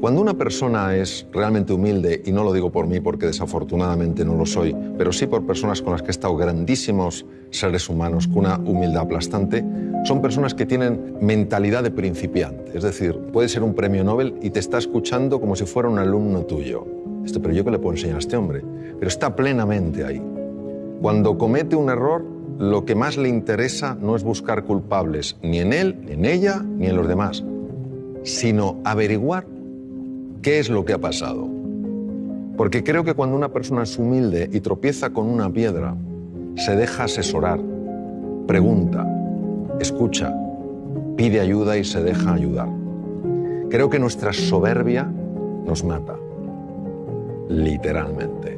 Cuando una persona es realmente humilde, y no lo digo por mí porque desafortunadamente no lo soy, pero sí por personas con las que he estado grandísimos seres humanos con una humildad aplastante, son personas que tienen mentalidad de principiante. Es decir, puede ser un premio Nobel y te está escuchando como si fuera un alumno tuyo. Esto, pero yo qué le puedo enseñar a este hombre. Pero está plenamente ahí. Cuando comete un error, lo que más le interesa no es buscar culpables ni en él, ni en ella, ni en los demás, sino averiguar qué es lo que ha pasado. Porque creo que cuando una persona es humilde y tropieza con una piedra, se deja asesorar, pregunta, escucha, pide ayuda y se deja ayudar. Creo que nuestra soberbia nos mata, literalmente.